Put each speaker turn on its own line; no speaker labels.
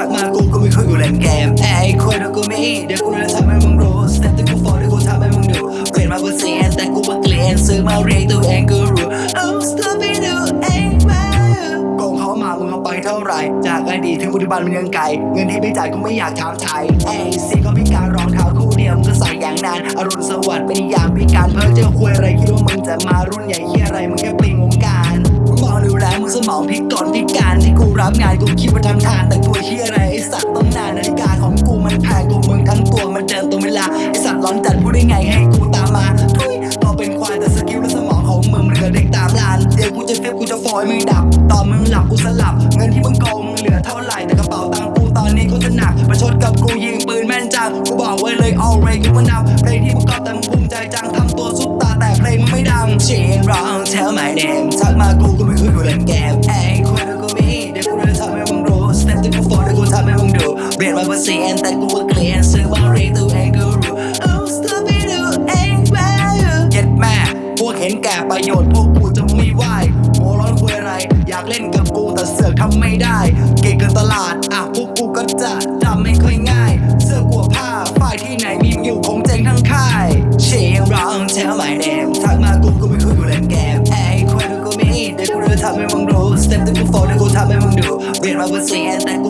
กูไม่คุยกูเล่นเกมไอ้คุยแล้วกูไม่เดี๋ยวกูจะทำให้มึงรู้สเต็ปที่กูฟอร์ที่กูทำให้มึงดูเปลี่ยนมาเพื่อเสียแต่กูว่าเกลียนซื้อมาเรียกตัวเองกูรู้ Oh stop it do เองมาโกงเขามามึงเอาไปเท่าไหร่ จากอดีตถึงปัจจุบันมันยังไกลเงินที่ไม่จ่ายกูไม่อยากถามไทยเอ้สียก็พิการรองเท้าคู่เดียวมึงก็ใส่อย่างนานอรุณสวัสดิ์เป็นยามพิการเพ้อเจอคุยอะไรคิดว่ามึงจะมารุ่นใหญ่เฮียอะไรมึงแค่ปลิง แรงมึงสมองพิกลพิการที่กูรับงานกูคิดว่าทำทางแต่ตัวเฮียอะไรไอสัตว์ต้องนานนาฬิกาของกูมันแพงกูมึงทั้งตัวมันเดินตรงเวลาไอสัตว์ร้อนจัดพูดได้ไงให้กูตามมาทุยต่อเป็นควายแต่สกิลและสมองของมึงมันเหลือเด็กตามลานเดี๋ยวกูจะเฟบกูจะฟอยมึงดับตอนมึงหลับกูสลับ เงินที่มึงโกงมึงเหลือเท่าไหร่แต่กระเป๋าตังกูตอนนี้กูจะหนักประชดกับกูยิ มากกว่าสี่เอ็นแต่กูว่าเกลียนซึ่งว่าเรียกตัวเองกูรู้โอ้สตูบิดูเองแม่เจ็ดแม่พวกเห็นแก่ประโยชน์พวกกูจะไม่ไหวโมร้อนคุยอะไร อยากเล่นกับกูแต่เสือกทำไม่ได้ เก่งกันตลาดอะพวกกูก็จะทำไม่ค่อยง่าย เสื้อกลัวผ้าฝ่ายที่ไหนมีอยู่คงเจ๊งทั้งค่ายเชียงร้องเชี่ลหม่แดงทักมากูกูไม่คุยกูเล่นเกมไอ้คนกูมีเด็กกูเลยทำให้มึงรู้สเต็ปที่กูโฟนกูทำให้มึงดูเรียนมาเพื่อเสียแต่กู